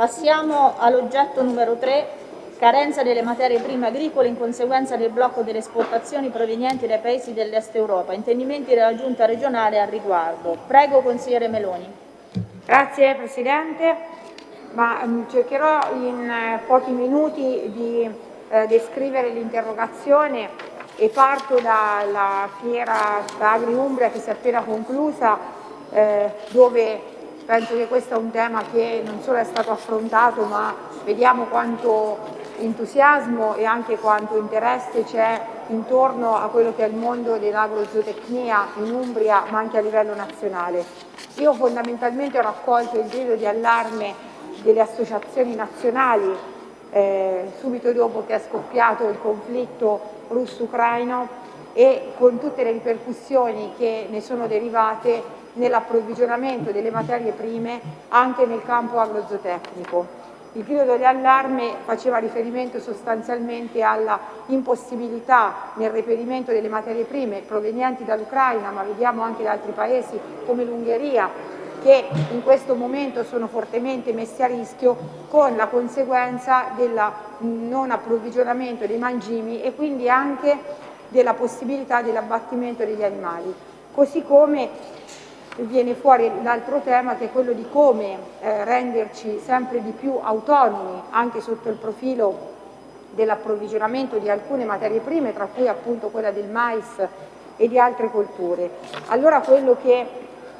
Passiamo all'oggetto numero 3, carenza delle materie prime agricole in conseguenza del blocco delle esportazioni provenienti dai paesi dell'est Europa. Intendimenti della Giunta regionale al riguardo. Prego, consigliere Meloni. Grazie Presidente, Ma, um, cercherò in eh, pochi minuti di eh, descrivere l'interrogazione e parto dalla fiera Agri Umbria che si è appena conclusa eh, dove penso che questo è un tema che non solo è stato affrontato ma vediamo quanto entusiasmo e anche quanto interesse c'è intorno a quello che è il mondo dell'agrozootecnia in Umbria ma anche a livello nazionale. Io fondamentalmente ho raccolto il grido di allarme delle associazioni nazionali eh, subito dopo che è scoppiato il conflitto russo-ucraino e con tutte le ripercussioni che ne sono derivate nell'approvvigionamento delle materie prime anche nel campo agrozootecnico. Il grido di allarme faceva riferimento sostanzialmente alla impossibilità nel reperimento delle materie prime provenienti dall'Ucraina, ma vediamo anche da altri paesi come l'Ungheria, che in questo momento sono fortemente messi a rischio con la conseguenza del non approvvigionamento dei mangimi e quindi anche della possibilità dell'abbattimento degli animali. Così come viene fuori l'altro tema che è quello di come eh, renderci sempre di più autonomi anche sotto il profilo dell'approvvigionamento di alcune materie prime, tra cui appunto quella del mais e di altre colture. Allora quello che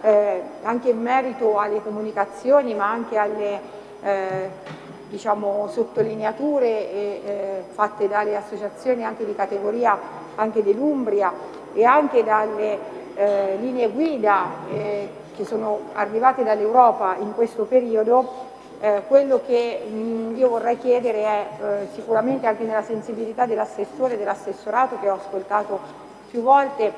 eh, anche in merito alle comunicazioni ma anche alle eh, diciamo, sottolineature e, eh, fatte dalle associazioni anche di categoria anche dell'Umbria e anche dalle eh, linee guida eh, che sono arrivate dall'Europa in questo periodo, eh, quello che mh, io vorrei chiedere è eh, sicuramente anche nella sensibilità dell'assessore e dell'assessorato che ho ascoltato più volte,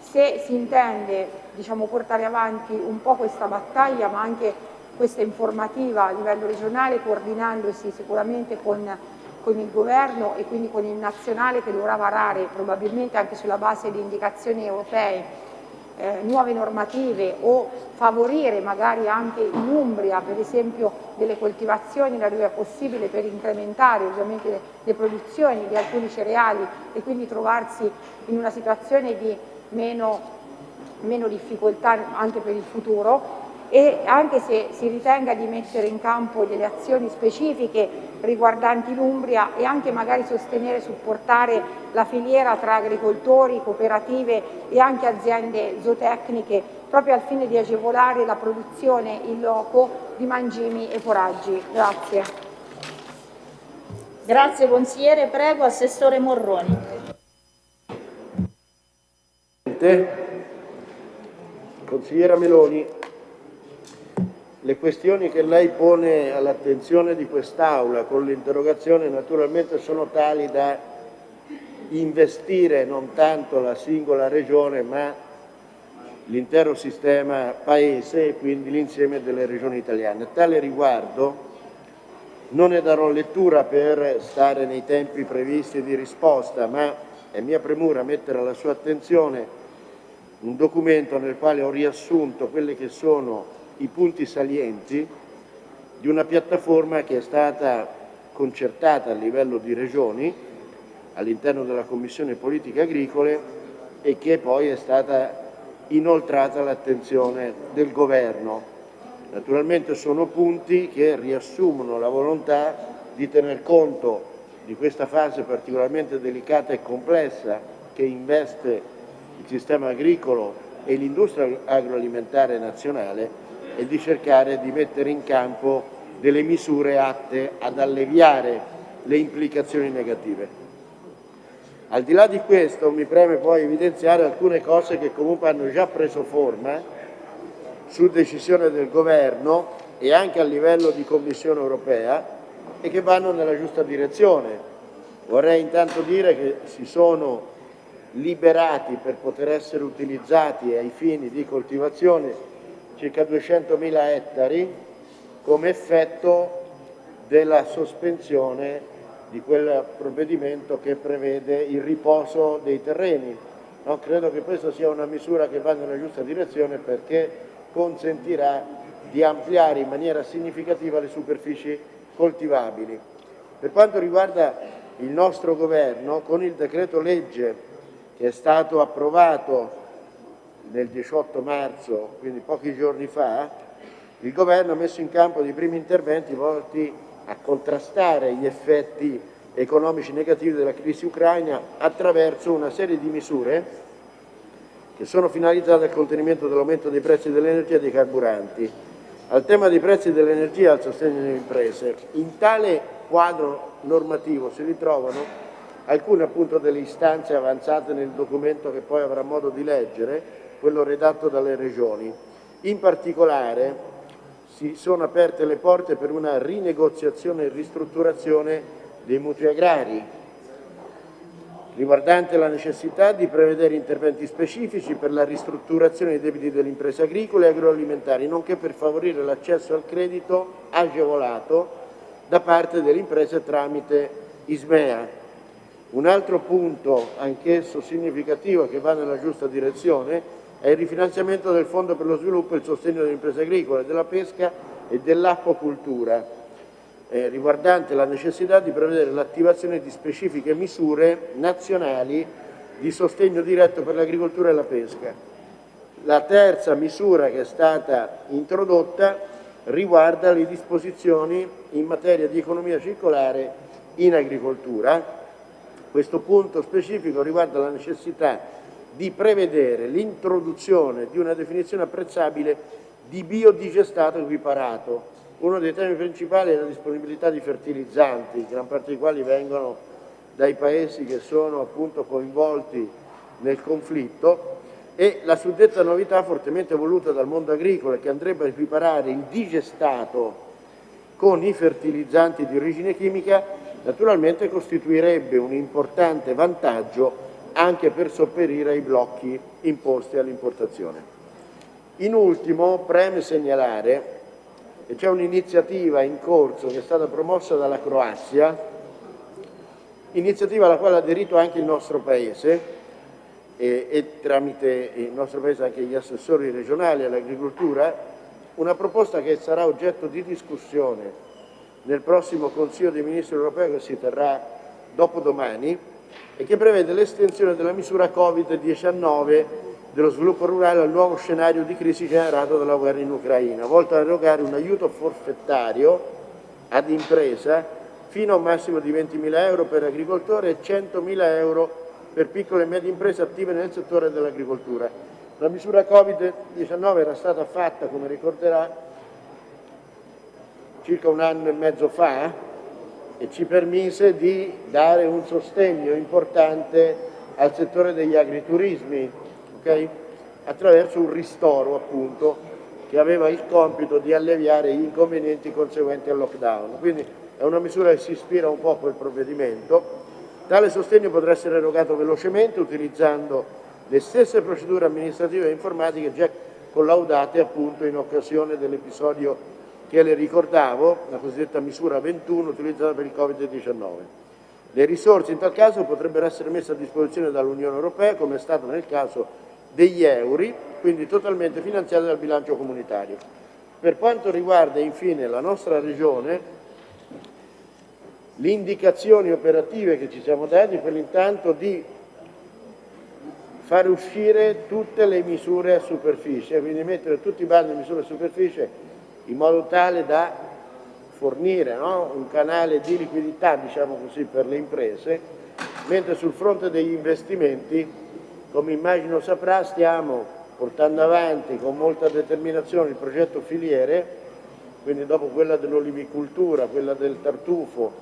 se si intende diciamo, portare avanti un po' questa battaglia ma anche questa informativa a livello regionale coordinandosi sicuramente con, con il governo e quindi con il nazionale che dovrà varare probabilmente anche sulla base di indicazioni europee eh, nuove normative o favorire magari anche in Umbria per esempio delle coltivazioni laddove è possibile per incrementare ovviamente le, le produzioni di alcuni cereali e quindi trovarsi in una situazione di meno, meno difficoltà anche per il futuro e anche se si ritenga di mettere in campo delle azioni specifiche riguardanti l'Umbria e anche magari sostenere e supportare la filiera tra agricoltori, cooperative e anche aziende zootecniche proprio al fine di agevolare la produzione in loco di mangimi e foraggi. Grazie. Grazie consigliere, prego Assessore Morroni. Consigliera Meloni, le questioni che lei pone all'attenzione di quest'Aula con l'interrogazione naturalmente sono tali da investire non tanto la singola regione ma l'intero sistema paese e quindi l'insieme delle regioni italiane. A tale riguardo non ne darò lettura per stare nei tempi previsti di risposta, ma è mia premura mettere alla sua attenzione un documento nel quale ho riassunto quelle che sono i punti salienti di una piattaforma che è stata concertata a livello di regioni all'interno della Commissione Politiche Agricole e che poi è stata inoltrata all'attenzione del Governo. Naturalmente sono punti che riassumono la volontà di tener conto di questa fase particolarmente delicata e complessa che investe il sistema agricolo e l'industria agroalimentare nazionale e di cercare di mettere in campo delle misure atte ad alleviare le implicazioni negative. Al di là di questo mi preme poi evidenziare alcune cose che comunque hanno già preso forma su decisione del Governo e anche a livello di Commissione europea e che vanno nella giusta direzione. Vorrei intanto dire che si sono liberati per poter essere utilizzati ai fini di coltivazione circa 200.000 ettari come effetto della sospensione di quel provvedimento che prevede il riposo dei terreni. No, credo che questa sia una misura che va nella giusta direzione perché consentirà di ampliare in maniera significativa le superfici coltivabili. Per quanto riguarda il nostro governo, con il decreto legge che è stato approvato nel 18 marzo, quindi pochi giorni fa, il governo ha messo in campo dei primi interventi volti a contrastare gli effetti economici negativi della crisi ucraina attraverso una serie di misure che sono finalizzate al contenimento dell'aumento dei prezzi dell'energia e dei carburanti. Al tema dei prezzi dell'energia e al sostegno delle imprese, in tale quadro normativo si ritrovano alcune appunto delle istanze avanzate nel documento che poi avrà modo di leggere, quello redatto dalle regioni. In particolare si sono aperte le porte per una rinegoziazione e ristrutturazione dei mutui agrari, riguardante la necessità di prevedere interventi specifici per la ristrutturazione dei debiti delle imprese agricole e agroalimentari, nonché per favorire l'accesso al credito agevolato da parte delle imprese tramite ISMEA. Un altro punto, anch'esso significativo, che va nella giusta direzione, è il rifinanziamento del Fondo per lo sviluppo e il sostegno delle imprese agricole, della pesca e dell'acquacultura, eh, riguardante la necessità di prevedere l'attivazione di specifiche misure nazionali di sostegno diretto per l'agricoltura e la pesca. La terza misura che è stata introdotta riguarda le disposizioni in materia di economia circolare in agricoltura. Questo punto specifico riguarda la necessità di prevedere l'introduzione di una definizione apprezzabile di biodigestato equiparato, uno dei temi principali è la disponibilità di fertilizzanti, gran parte dei quali vengono dai paesi che sono appunto coinvolti nel conflitto e la suddetta novità fortemente voluta dal mondo agricolo che andrebbe a equiparare il digestato con i fertilizzanti di origine chimica naturalmente costituirebbe un importante vantaggio anche per sopperire ai blocchi imposti all'importazione. In ultimo preme segnalare e c'è un'iniziativa in corso che è stata promossa dalla Croazia, iniziativa alla quale ha aderito anche il nostro Paese e, e tramite il nostro Paese anche gli assessori regionali all'agricoltura, una proposta che sarà oggetto di discussione nel prossimo Consiglio dei Ministri europeo che si terrà dopodomani e che prevede l'estensione della misura Covid-19 dello sviluppo rurale al nuovo scenario di crisi generato dalla guerra in Ucraina, volto a erogare un aiuto forfettario ad impresa fino a un massimo di 20.000 euro per agricoltore e 100.000 euro per piccole e medie imprese attive nel settore dell'agricoltura. La misura Covid-19 era stata fatta, come ricorderà, circa un anno e mezzo fa e ci permise di dare un sostegno importante al settore degli agriturismi, okay? attraverso un ristoro appunto che aveva il compito di alleviare gli inconvenienti conseguenti al lockdown. Quindi è una misura che si ispira un po' a quel provvedimento. Tale sostegno potrà essere erogato velocemente utilizzando le stesse procedure amministrative e informatiche già collaudate appunto in occasione dell'episodio che le ricordavo, la cosiddetta misura 21 utilizzata per il Covid-19. Le risorse in tal caso potrebbero essere messe a disposizione dall'Unione Europea, come è stato nel caso degli euro, quindi totalmente finanziati dal bilancio comunitario. Per quanto riguarda infine la nostra Regione, le indicazioni operative che ci siamo dati per l'intanto di fare uscire tutte le misure a superficie, quindi mettere tutti i bandi di misure a superficie in modo tale da fornire no? un canale di liquidità diciamo così, per le imprese, mentre sul fronte degli investimenti come immagino saprà stiamo portando avanti con molta determinazione il progetto filiere, quindi dopo quella dell'olivicultura, quella del tartufo,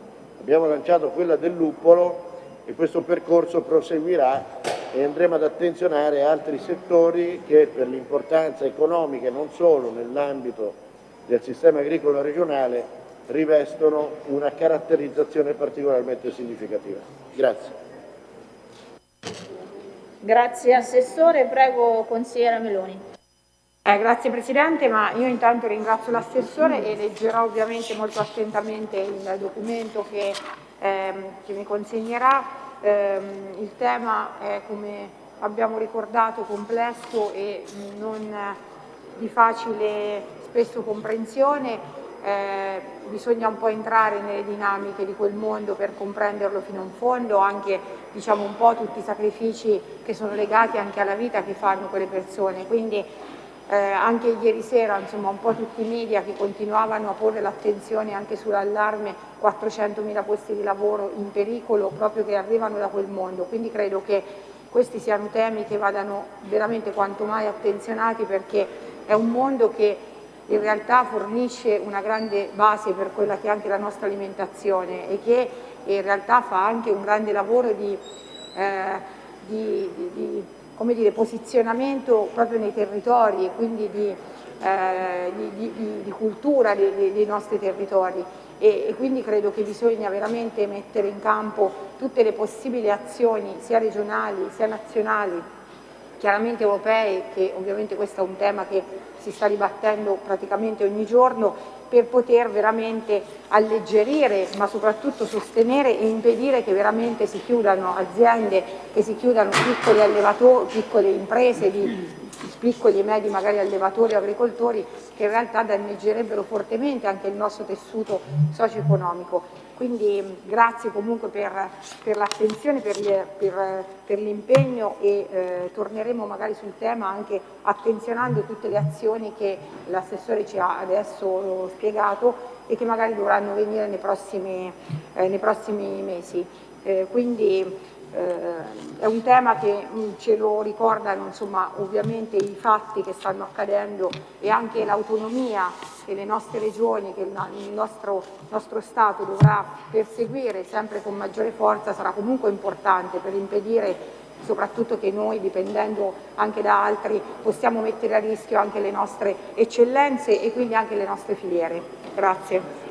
abbiamo lanciato quella del luppolo e questo percorso proseguirà e andremo ad attenzionare altri settori che per l'importanza economica e non solo nell'ambito del sistema agricolo regionale rivestono una caratterizzazione particolarmente significativa. Grazie. Grazie Assessore, prego consigliera Meloni. Eh, grazie Presidente, ma io intanto ringrazio l'Assessore e leggerò ovviamente molto attentamente il documento che, ehm, che mi consegnerà. Eh, il tema è, come abbiamo ricordato, complesso e non di facile spesso comprensione, eh, bisogna un po' entrare nelle dinamiche di quel mondo per comprenderlo fino in fondo, anche diciamo, un po' tutti i sacrifici che sono legati anche alla vita che fanno quelle persone. Quindi eh, anche ieri sera insomma, un po' tutti i media che continuavano a porre l'attenzione anche sull'allarme 400.000 posti di lavoro in pericolo proprio che arrivano da quel mondo. Quindi credo che questi siano temi che vadano veramente quanto mai attenzionati perché è un mondo che in realtà fornisce una grande base per quella che è anche la nostra alimentazione e che in realtà fa anche un grande lavoro di, eh, di, di, di dire, posizionamento proprio nei territori e quindi di, eh, cultura dei, dei, nostri territori. E, e quindi credo che bisogna veramente mettere in campo tutte le possibili azioni sia regionali sia nazionali chiaramente europee, che ovviamente questo è un tema che si sta dibattendo praticamente ogni giorno, per poter veramente alleggerire ma soprattutto sostenere e impedire che veramente si chiudano aziende, che si chiudano piccoli allevatori, piccole imprese di piccoli e medi magari allevatori agricoltori che in realtà danneggerebbero fortemente anche il nostro tessuto socio-economico. Quindi grazie comunque per, per l'attenzione, per, per, per l'impegno e eh, torneremo magari sul tema anche attenzionando tutte le azioni che l'assessore ci ha adesso spiegato e che magari dovranno venire nei prossimi, eh, nei prossimi mesi. Eh, quindi eh, è un tema che mh, mm, ce lo ricordano insomma, ovviamente i fatti che stanno accadendo e anche l'autonomia che le nostre regioni, che il nostro, nostro Stato dovrà perseguire sempre con maggiore forza sarà comunque importante per impedire soprattutto che noi, dipendendo anche da altri, possiamo mettere a rischio anche le nostre eccellenze e quindi anche le nostre filiere. Grazie.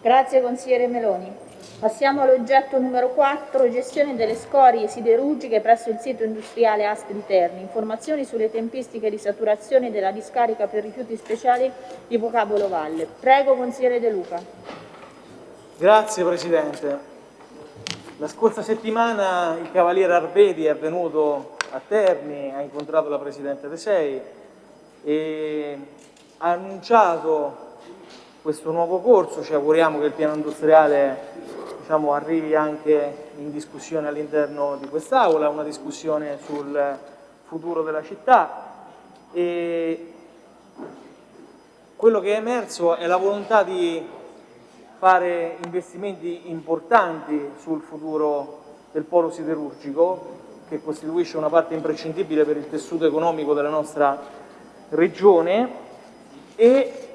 Grazie consigliere Meloni. Passiamo all'oggetto numero 4, gestione delle scorie siderurgiche presso il sito industriale Asti di Terni. Informazioni sulle tempistiche di saturazione della discarica per rifiuti speciali di Vocabolo Valle. Prego, consigliere De Luca. Grazie Presidente. La scorsa settimana il Cavaliere Arvedi è venuto a Terni, ha incontrato la Presidente De Sei e ha annunciato questo nuovo corso, ci auguriamo che il piano industriale diciamo, arrivi anche in discussione all'interno di quest'Aula, una discussione sul futuro della città. E quello che è emerso è la volontà di fare investimenti importanti sul futuro del polo siderurgico che costituisce una parte imprescindibile per il tessuto economico della nostra regione e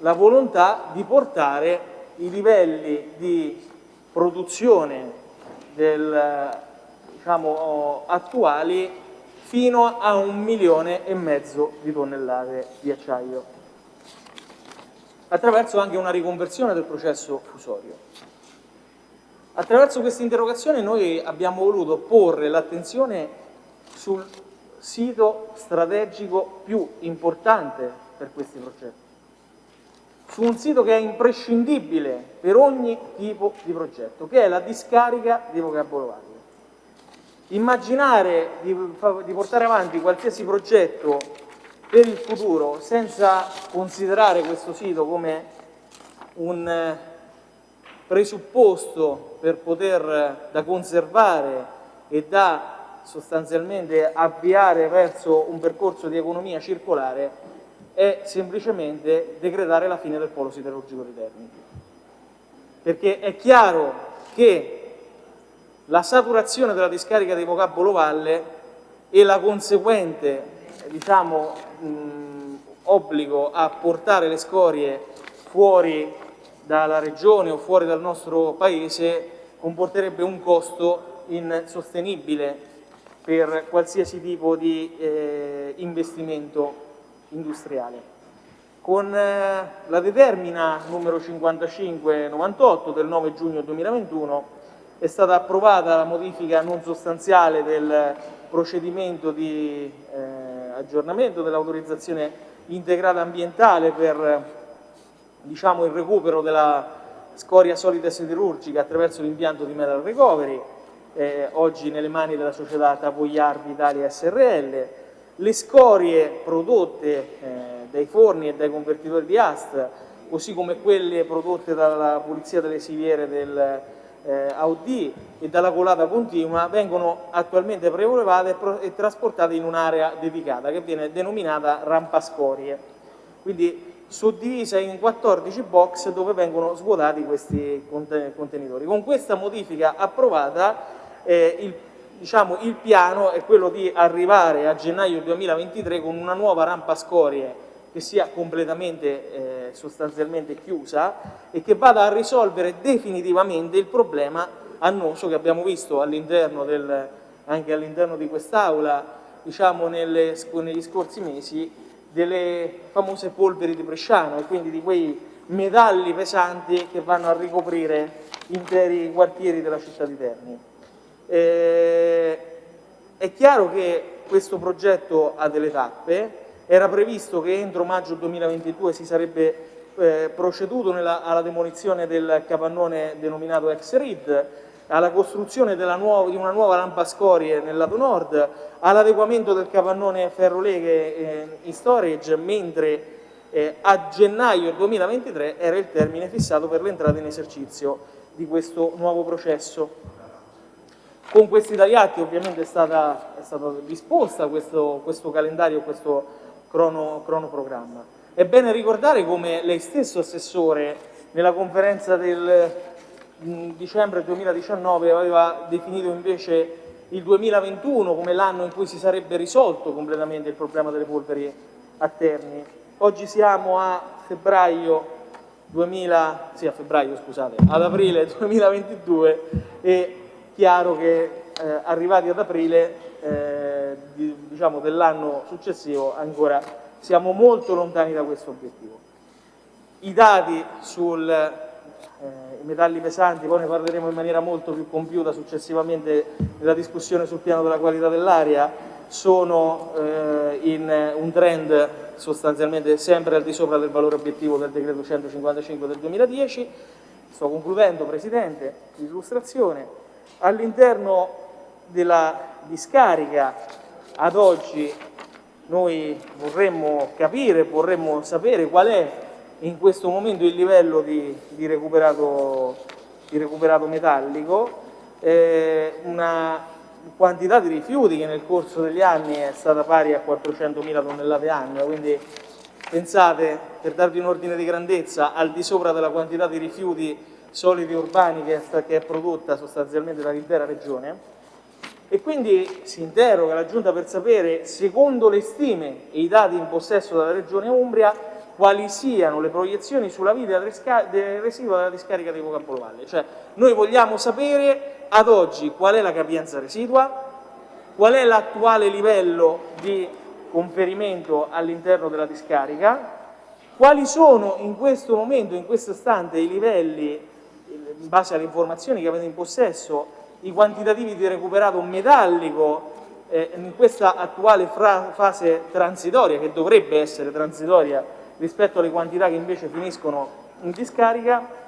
la volontà di portare i livelli di produzione del, diciamo, attuali fino a un milione e mezzo di tonnellate di acciaio attraverso anche una riconversione del processo fusorio. Attraverso questa interrogazione noi abbiamo voluto porre l'attenzione sul sito strategico più importante per questi progetti su un sito che è imprescindibile per ogni tipo di progetto, che è la discarica di Vocabolo. Immaginare di, di portare avanti qualsiasi progetto per il futuro senza considerare questo sito come un eh, presupposto per poter da conservare e da sostanzialmente avviare verso un percorso di economia circolare è semplicemente decretare la fine del polo siderurgico di Terni. Perché è chiaro che la saturazione della discarica di Vocabolo Valle e la conseguente diciamo, mh, obbligo a portare le scorie fuori dalla regione o fuori dal nostro paese comporterebbe un costo insostenibile per qualsiasi tipo di eh, investimento industriale. Con eh, la determina numero 5598 del 9 giugno 2021 è stata approvata la modifica non sostanziale del procedimento di eh, aggiornamento dell'autorizzazione integrata ambientale per diciamo, il recupero della scoria solida siderurgica attraverso l'impianto di metal recovery, eh, oggi nelle mani della società Tavoiardi Italia SRL, le scorie prodotte eh, dai forni e dai convertitori di AST, così come quelle prodotte dalla pulizia delle siviere del eh, AUD e dalla colata continua, vengono attualmente prelevate e, e trasportate in un'area dedicata che viene denominata rampa scorie. Quindi suddivisa in 14 box dove vengono svuotati questi contenitori. Con questa modifica approvata eh, il diciamo, il piano è quello di arrivare a gennaio 2023 con una nuova rampa scorie che sia completamente eh, sostanzialmente chiusa e che vada a risolvere definitivamente il problema annoso che abbiamo visto all'interno anche all'interno di quest'Aula diciamo negli scorsi mesi delle famose polveri di Bresciano e quindi di quei metalli pesanti che vanno a ricoprire interi quartieri della città di Terni. Eh, è chiaro che questo progetto ha delle tappe, era previsto che entro maggio 2022 si sarebbe eh, proceduto nella, alla demolizione del capannone denominato ex-RID, alla costruzione nuova, di una nuova lampa scorie nel lato nord, all'adeguamento del capannone ferroleghe eh, in storage, mentre eh, a gennaio 2023 era il termine fissato per l'entrata in esercizio di questo nuovo processo. Con questi tagliati ovviamente è stata, è stata disposta questo, questo, calendario, questo crono, cronoprogramma. È bene ricordare come lei stesso Assessore nella conferenza del dicembre 2019 aveva definito invece il 2021 come l'anno in cui si sarebbe risolto completamente il problema delle polveri a Terni. Oggi siamo a febbraio 2000, sì, a febbraio, scusate, ad aprile 2022 e chiaro che eh, arrivati ad aprile eh, di, diciamo, dell'anno successivo ancora siamo molto lontani da questo obiettivo. I dati sui eh, metalli pesanti, poi ne parleremo in maniera molto più compiuta successivamente nella discussione sul piano della qualità dell'aria, sono eh, in un trend sostanzialmente sempre al di sopra del valore obiettivo del decreto 155 del 2010. Sto concludendo, Presidente, l'illustrazione. All'interno della discarica ad oggi noi vorremmo capire, vorremmo sapere qual è in questo momento il livello di, di, recuperato, di recuperato, metallico, eh, una quantità di rifiuti che nel corso degli anni è stata pari a 400.000 tonnellate annue, quindi pensate, per darvi un ordine di grandezza, al di sopra della quantità di rifiuti solidi urbani che è, che è prodotta sostanzialmente dall'intera regione. E quindi si interroga la Giunta per sapere, secondo le stime e i dati in possesso della Regione Umbria, quali siano le proiezioni sulla vita del residuo della discarica di Vocapolo Cioè, noi vogliamo sapere ad oggi qual è la capienza residua, qual è l'attuale livello di conferimento all'interno della discarica, quali sono in questo momento, in questo istante, i livelli in base alle informazioni che avete in possesso, i quantitativi di recuperato metallico eh, in questa attuale fase transitoria, che dovrebbe essere transitoria rispetto alle quantità che invece finiscono in discarica,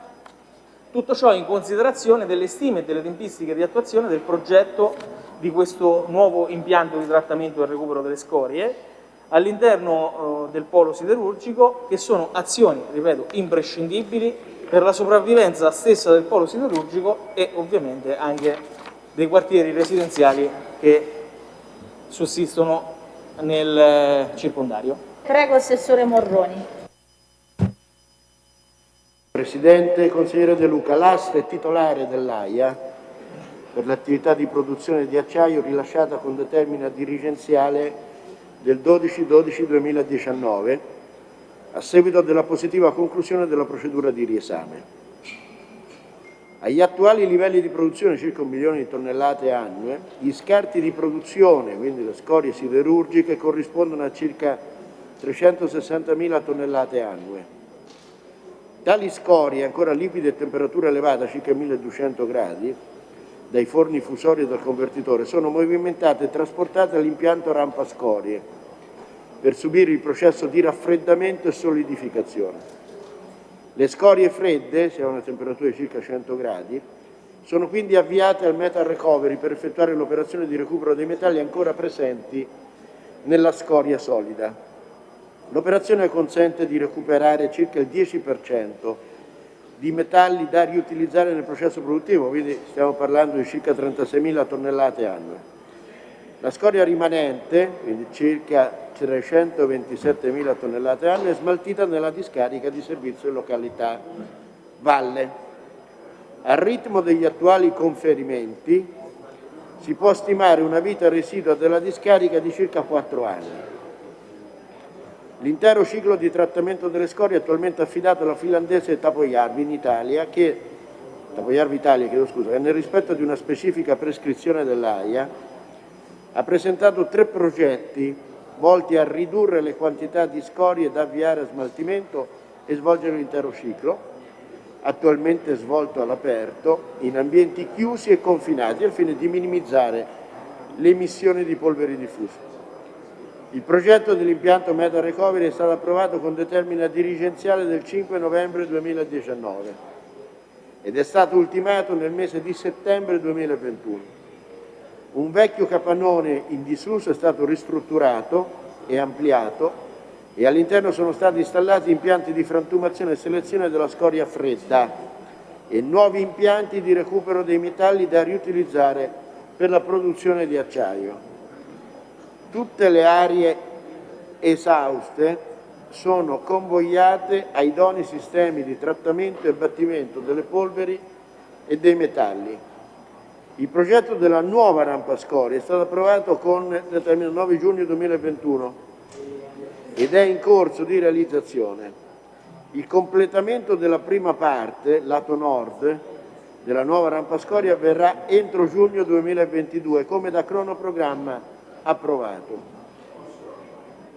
tutto ciò in considerazione delle stime e delle tempistiche di attuazione del progetto di questo nuovo impianto di trattamento e recupero delle scorie all'interno eh, del polo siderurgico, che sono azioni, ripeto, imprescindibili per la sopravvivenza stessa del polo siderurgico e ovviamente anche dei quartieri residenziali che sussistono nel eh, circondario. Prego Assessore Morroni. Presidente, consigliere De Luca, l'AST è titolare dell'AIA per l'attività di produzione di acciaio rilasciata con determina dirigenziale del 12-12-2019 a seguito della positiva conclusione della procedura di riesame. Agli attuali livelli di produzione, circa un milione di tonnellate annue, gli scarti di produzione, quindi le scorie siderurgiche, corrispondono a circa 360.000 tonnellate annue. Tali scorie, ancora liquide a temperatura elevata, circa 1200 gradi, dai forni fusori e dal convertitore, sono movimentate e trasportate all'impianto rampa scorie, per subire il processo di raffreddamento e solidificazione. Le scorie fredde, se a una temperatura di circa 100 gradi, sono quindi avviate al metal recovery per effettuare l'operazione di recupero dei metalli ancora presenti nella scoria solida. L'operazione consente di recuperare circa il 10% di metalli da riutilizzare nel processo produttivo, quindi stiamo parlando di circa 36.000 tonnellate annue. La scoria rimanente, quindi circa 327.000 tonnellate annue, è smaltita nella discarica di servizio in località Valle. Al ritmo degli attuali conferimenti si può stimare una vita residua della discarica di circa 4 anni. L'intero ciclo di trattamento delle scorie è attualmente affidato alla finlandese Tapojarvi in Italia che, Tapojarvi Italia, chiedo scusa, che nel rispetto di una specifica prescrizione dell'AIA ha presentato tre progetti volti a ridurre le quantità di scorie da avviare a smaltimento e svolgere l'intero ciclo, attualmente svolto all'aperto, in ambienti chiusi e confinati, al fine di minimizzare le emissioni di polveri diffuse. Il progetto dell'impianto Meta Recovery è stato approvato con determina dirigenziale del 5 novembre 2019 ed è stato ultimato nel mese di settembre 2021. Un vecchio capannone in disuso è stato ristrutturato e ampliato e all'interno sono stati installati impianti di frantumazione e selezione della scoria fredda e nuovi impianti di recupero dei metalli da riutilizzare per la produzione di acciaio. Tutte le aree esauste sono convogliate ai idonei sistemi di trattamento e battimento delle polveri e dei metalli. Il progetto della nuova rampa scoria è stato approvato con determinato 9 giugno 2021 ed è in corso di realizzazione. Il completamento della prima parte, lato nord, della nuova rampa scoria avverrà entro giugno 2022 come da cronoprogramma approvato.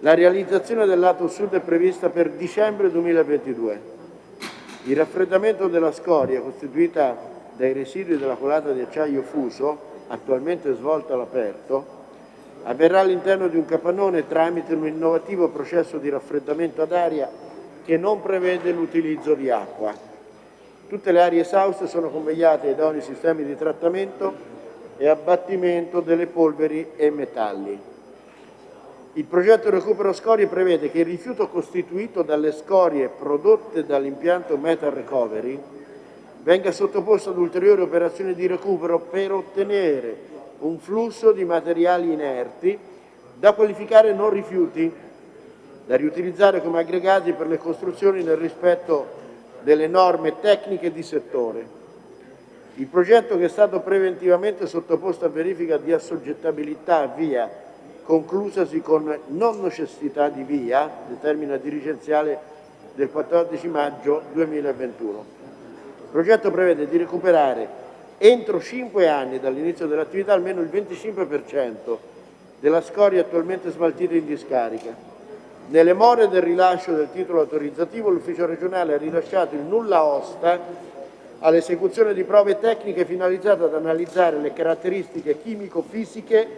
La realizzazione del lato sud è prevista per dicembre 2022. Il raffreddamento della scoria costituita dai residui della colata di acciaio fuso, attualmente svolta all'aperto, avverrà all'interno di un capannone tramite un innovativo processo di raffreddamento ad aria che non prevede l'utilizzo di acqua. Tutte le aree esauste sono convegliate ai idonei sistemi di trattamento e abbattimento delle polveri e metalli. Il progetto recupero scorie prevede che il rifiuto costituito dalle scorie prodotte dall'impianto Metal Recovery venga sottoposto ad ulteriori operazioni di recupero per ottenere un flusso di materiali inerti da qualificare non rifiuti, da riutilizzare come aggregati per le costruzioni nel rispetto delle norme tecniche di settore. Il progetto che è stato preventivamente sottoposto a verifica di assoggettabilità via, conclusasi con non necessità di via, determina dirigenziale del 14 maggio 2021. Il progetto prevede di recuperare entro 5 anni dall'inizio dell'attività almeno il 25% della scoria attualmente smaltita in discarica. Nelle more del rilascio del titolo autorizzativo l'ufficio regionale ha rilasciato il nulla osta all'esecuzione di prove tecniche finalizzate ad analizzare le caratteristiche chimico-fisiche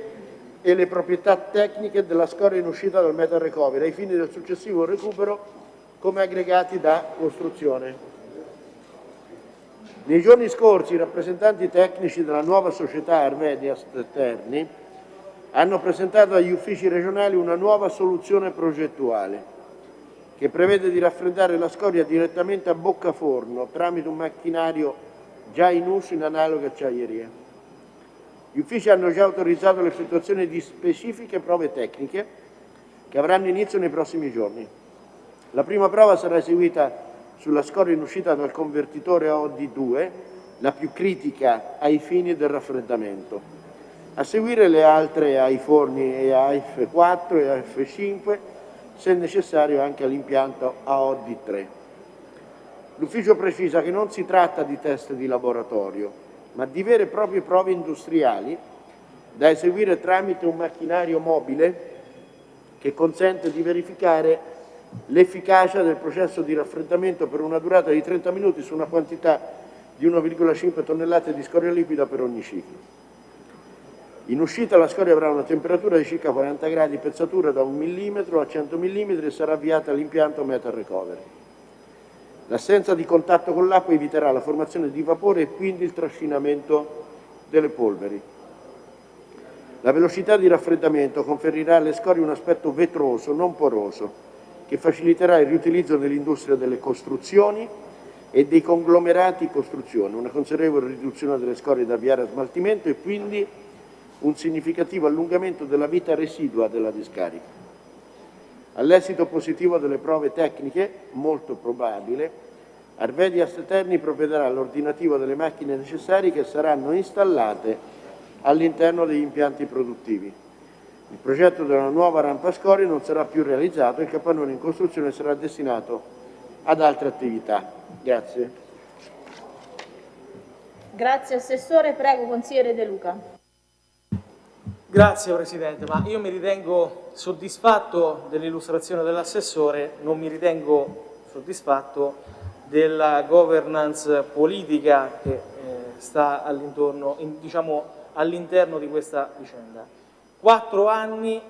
e le proprietà tecniche della scoria in uscita dal metal recovery ai fini del successivo recupero come aggregati da costruzione. Nei giorni scorsi i rappresentanti tecnici della nuova società Armedias Terni hanno presentato agli uffici regionali una nuova soluzione progettuale che prevede di raffreddare la scoria direttamente a bocca forno tramite un macchinario già in uso in analoghe acciaierie. Gli uffici hanno già autorizzato l'effettuazione di specifiche prove tecniche che avranno inizio nei prossimi giorni. La prima prova sarà eseguita sulla scoria in uscita dal convertitore OD2, la più critica ai fini del raffreddamento. A seguire le altre ai forni EAF4 e AF5 se necessario anche all'impianto AOD3. L'ufficio precisa che non si tratta di test di laboratorio, ma di vere e proprie prove industriali da eseguire tramite un macchinario mobile che consente di verificare l'efficacia del processo di raffreddamento per una durata di 30 minuti su una quantità di 1,5 tonnellate di scoria liquida per ogni ciclo. In uscita la scoria avrà una temperatura di circa 40 gradi, pezzatura da 1 mm a 100 mm e sarà avviata all'impianto Metal Recovery. L'assenza di contatto con l'acqua eviterà la formazione di vapore e quindi il trascinamento delle polveri. La velocità di raffreddamento conferirà alle scorie un aspetto vetroso, non poroso, che faciliterà il riutilizzo nell'industria delle costruzioni e dei conglomerati costruzione, una considerevole riduzione delle scorie da avviare a smaltimento e quindi un significativo allungamento della vita residua della discarica. All'esito positivo delle prove tecniche, molto probabile, Arvedias Terni provvederà all'ordinativo delle macchine necessarie che saranno installate all'interno degli impianti produttivi. Il progetto della nuova rampa scorie non sarà più realizzato e il capannone in costruzione sarà destinato ad altre attività. Grazie. Grazie Assessore, prego consigliere De Luca. Grazie Presidente, ma io mi ritengo soddisfatto dell'illustrazione dell'assessore, non mi ritengo soddisfatto della governance politica che eh, sta all'interno diciamo, all di questa vicenda. Quattro anni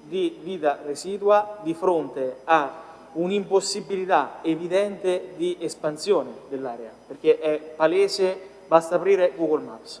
di vita residua di fronte a un'impossibilità evidente di espansione dell'area, perché è palese, basta aprire Google Maps.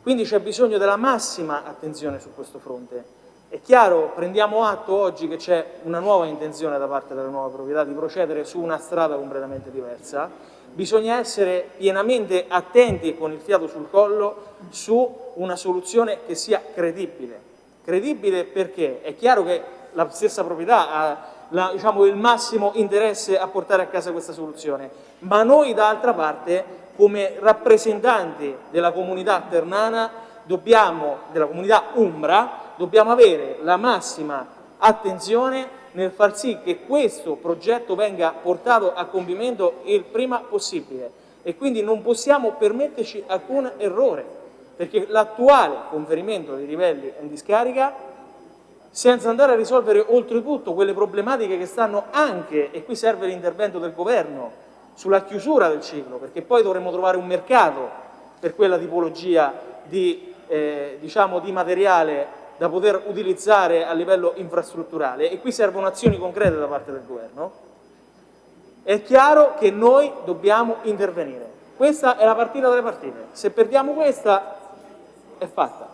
Quindi c'è bisogno della massima attenzione su questo fronte. È chiaro, prendiamo atto oggi che c'è una nuova intenzione da parte della nuova proprietà di procedere su una strada completamente diversa, bisogna essere pienamente attenti e con il fiato sul collo su una soluzione che sia credibile. Credibile perché è chiaro che la stessa proprietà ha la, diciamo, il massimo interesse a portare a casa questa soluzione, ma noi d'altra parte come rappresentanti della comunità ternana, dobbiamo, della comunità umbra, dobbiamo avere la massima attenzione nel far sì che questo progetto venga portato a compimento il prima possibile. E quindi non possiamo permetterci alcun errore perché l'attuale conferimento dei livelli in discarica senza andare a risolvere oltretutto quelle problematiche che stanno anche, e qui serve l'intervento del governo, sulla chiusura del ciclo, perché poi dovremo trovare un mercato per quella tipologia di, eh, diciamo, di materiale da poter utilizzare a livello infrastrutturale e qui servono azioni concrete da parte del governo, è chiaro che noi dobbiamo intervenire. Questa è la partita delle partite. Se perdiamo questa, è fatta.